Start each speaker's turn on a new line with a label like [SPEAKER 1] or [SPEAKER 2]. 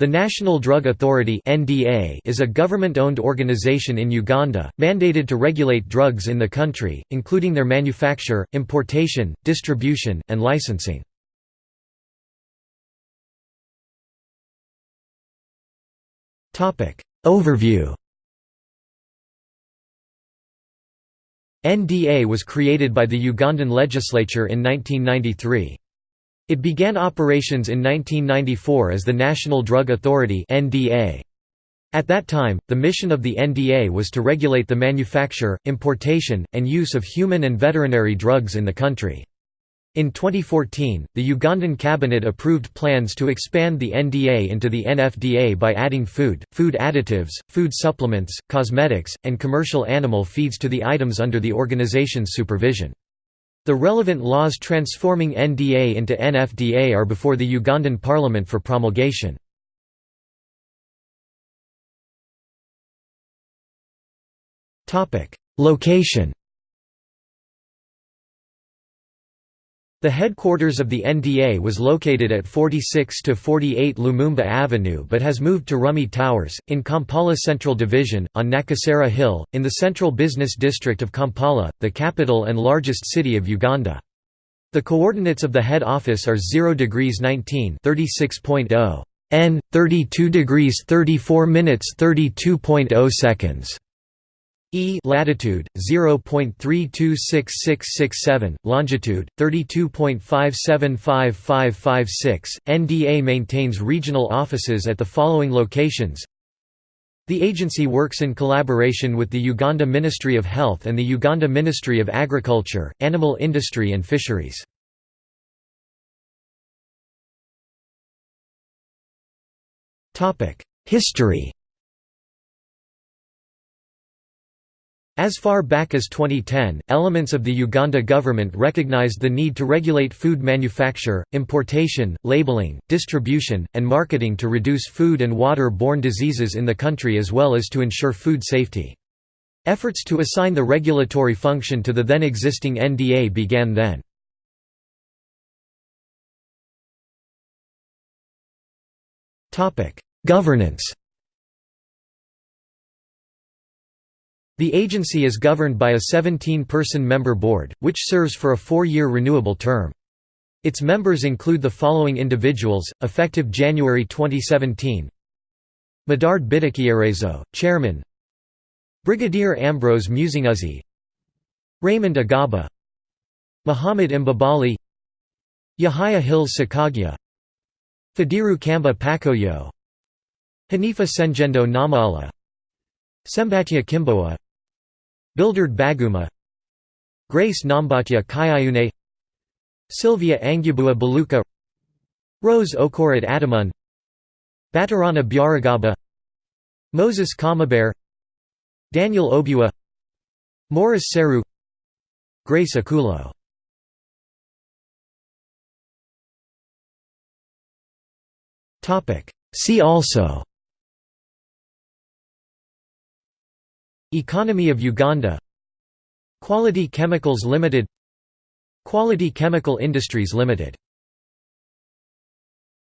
[SPEAKER 1] The National Drug Authority is a government-owned organization in Uganda, mandated to regulate drugs in the country, including their manufacture, importation, distribution, and licensing. Overview NDA was created by the Ugandan legislature in 1993. It began operations in 1994 as the National Drug Authority. At that time, the mission of the NDA was to regulate the manufacture, importation, and use of human and veterinary drugs in the country. In 2014, the Ugandan cabinet approved plans to expand the NDA into the NFDA by adding food, food additives, food supplements, cosmetics, and commercial animal feeds to the items under the organization's supervision. The relevant laws transforming NDA into NFDA are before the Ugandan parliament for promulgation. Location The headquarters of the NDA was located at 46 to 48 Lumumba Avenue but has moved to Rumee Towers, in Kampala Central Division, on Nakasero Hill, in the central business district of Kampala, the capital and largest city of Uganda. The coordinates of the head office are 0 degrees 19 36.0 n 32 degrees 34 minutes 32.0 seconds E latitude 0.326667, longitude 32.575556. NDA maintains regional offices at the following locations. The agency works in collaboration with the Uganda Ministry of Health and the Uganda Ministry of Agriculture, Animal Industry and Fisheries. History As far back as 2010, elements of the Uganda government recognized the need to regulate food manufacture, importation, labeling, distribution, and marketing to reduce food and water-borne diseases in the country as well as to ensure food safety. Efforts to assign the regulatory function to the then existing NDA began then. Governance The agency is governed by a 17-person member board, which serves for a four-year renewable term. Its members include the following individuals, effective January 2017 Medard Bitekyerezo, Chairman. Brigadier Ambrose Musinguzi Raymond Agaba. Muhammad Mbabali. Yahya Hills Sakagya. Fadiru Kamba Pakoyo. Hanifa Senjendo Namala. Sembatya Kimboa Bilderd Baguma Grace Nambatya Kyeyune Sylvia Angubua Baluka Rose Okorad Adamun Batarana Byaragaba Moses Kamabare Daniel Obua Morris Seru Grace Akulo. See also Economy of Uganda. Quality Chemicals Limited. Quality Chemical Industries Limited